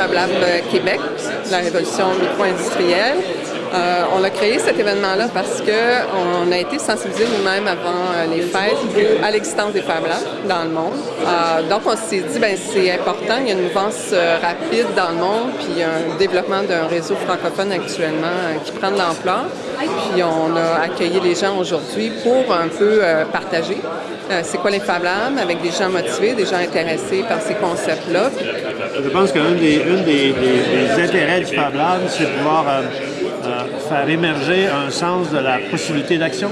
Fab Lab Québec, la révolution micro-industrielle. Euh, on a créé cet événement-là parce qu'on a été sensibilisés nous-mêmes avant euh, les fêtes à l'existence des Fab Labs dans le monde. Euh, donc, on s'est dit, ben c'est important, il y a une mouvance rapide dans le monde, puis un développement d'un réseau francophone actuellement qui prend de l'ampleur. Puis on a accueilli les gens aujourd'hui pour un peu partager c'est quoi les Fab Labs avec des gens motivés, des gens intéressés par ces concepts-là. Je pense qu'un des, intérêts du Fab c'est de pouvoir euh, faire émerger un sens de la possibilité d'action.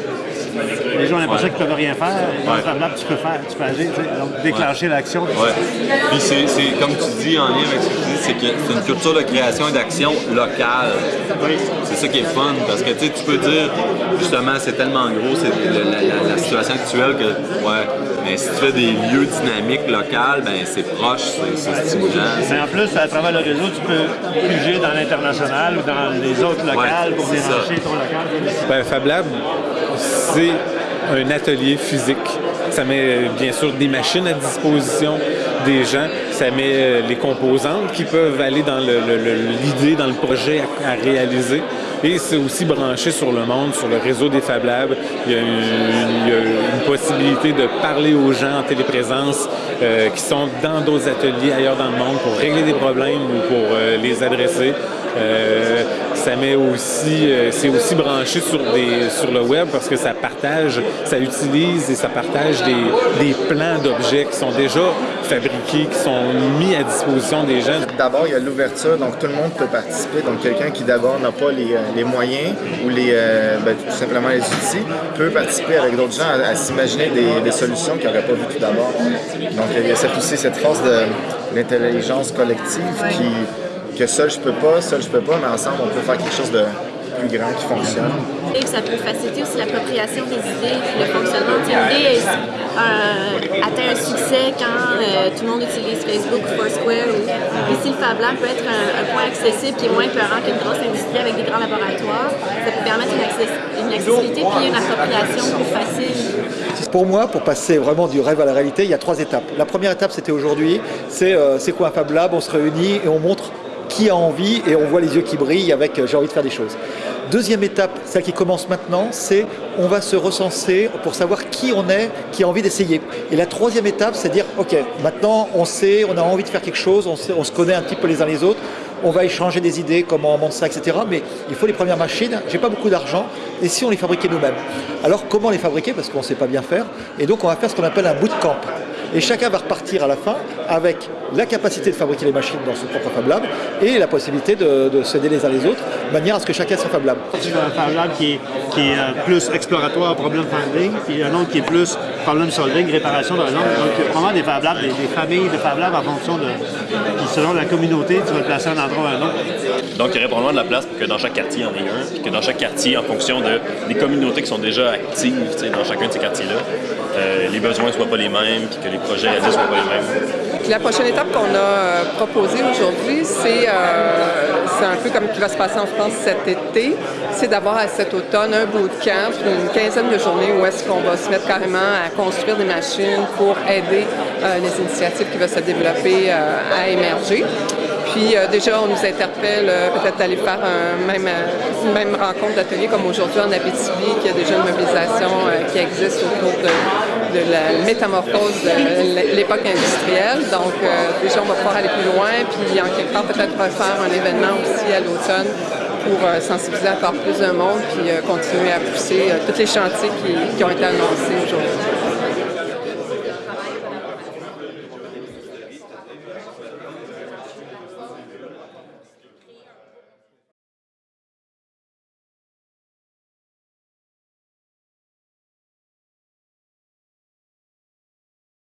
Les gens ont l'impression qu'ils ne peuvent rien faire. Dans Lab, tu peux faire, tu peux agir, donc déclencher l'action. Ouais. Puis c'est, comme tu dis en lien avec ce que tu dis, c'est que c'est une culture de création et d'action locale. C'est ça qui est fun, parce que tu peux dire, justement, c'est tellement gros, c'est la, situation actuelle que, ouais, mais si tu fais des lieux dynamiques locales, ben c'est proche, c'est, stimulant. Mais en plus, à travers le réseau, tu peux bouger dans l'international ou dans les autres locales pour démarcher ton local. Ben, Fab Lab, c'est un atelier physique. Ça met bien sûr des machines à disposition des gens, ça met euh, les composantes qui peuvent aller dans l'idée, dans le projet à, réaliser. Et c'est aussi branché sur le monde, sur le réseau des Fab Labs. Il y a une, possibilité de parler aux gens en téléprésence euh, qui sont dans d'autres ateliers ailleurs dans le monde pour régler des problèmes ou pour euh, les adresser. Euh, ça met aussi, euh, c'est aussi branché sur, le web parce que ça partage, ça utilise et ça partage des, des plans d'objets qui sont déjà fabriqués, qui sont mis à disposition des gens. D'abord, il y a l'ouverture, donc tout le monde peut participer. Donc quelqu'un qui d'abord n'a pas les, euh, moyens ou les, ben, tout simplement les outils peut participer avec d'autres gens à, s'imaginer des, des, solutions qu'il n'aurait pas vues tout d'abord. Donc il y a cette, aussi cette force de l'intelligence collective qui que seul je peux pas, seul je peux pas, mais ensemble on peut faire quelque chose de plus grand qui fonctionne. Et ça peut faciliter aussi l'appropriation des idées, le fonctionnement. Une idée euh, atteint un succès quand euh, tout le monde utilise Facebook ou Foursquare. Ou... Ici, le Fab Lab peut être un, point accessible qui est moins peurant qu'une grosse industrie avec des grands laboratoires. Ça peut permettre une, une accessibilité puis une appropriation plus facile. Pour moi, pour passer vraiment du rêve à la réalité, il y a trois étapes. La première étape, c'était aujourd'hui, c'est euh, quoi un Fab Lab? On se réunit et on montre qui a envie et on voit les yeux qui brillent avec euh, j'ai envie de faire des choses. Deuxième étape, celle qui commence maintenant, c'est on va se recenser pour savoir qui on est, qui a envie d'essayer. Et la troisième étape, c'est dire, ok, maintenant on sait, on a envie de faire quelque chose, on, se connaît un petit peu les uns les autres, on va échanger des idées, comment on monte ça, etc. Mais il faut les premières machines, j'ai pas beaucoup d'argent, et si on les fabriquait nous-mêmes? Alors comment les fabriquer? Parce qu'on ne sait pas bien faire, et donc on va faire ce qu'on appelle un bootcamp. Et chacun va repartir à la fin avec la capacité de fabriquer les machines dans son propre Fab Lab et la possibilité de, de s'aider les uns les autres, de manière à ce que chacun soit Fab Lab. Tu as un Fab Lab qui est, qui est euh, plus exploratoire, problem finding, puis un autre qui est plus problem solving, réparation par exemple. Donc vraiment des Fab Labs, des, familles de Fab Labs en fonction de, selon la communauté, tu vas te placer un endroit ou un autre. Donc il y aurait probablement de la place pour que dans chaque quartier, il y en ait un, puis que dans chaque quartier, en fonction de, des communautés qui sont déjà actives dans chacun de ces quartiers-là, euh, les besoins ne soient pas les mêmes, puis que les projets ne soient pas les mêmes. La prochaine étape qu'on a euh, proposée aujourd'hui, c'est euh, un peu comme qui va se passer en France cet été, c'est d'avoir à cet automne un bootcamp, une quinzaine de journées où est-ce qu'on va se mettre carrément à construire des machines pour aider les initiatives qui vont se développer à émerger. Puis euh, déjà, on nous interpelle euh, peut-être d'aller faire même, euh, une même rencontre d'atelier comme aujourd'hui en Abitibi, qui a déjà une mobilisation qui existe autour de, la métamorphose de l'époque industrielle. Donc déjà, on va pouvoir aller plus loin, puis en quelque part peut-être refaire un événement aussi à l'automne pour sensibiliser encore plus de monde, puis continuer à pousser tous les chantiers qui ont été annoncés aujourd'hui.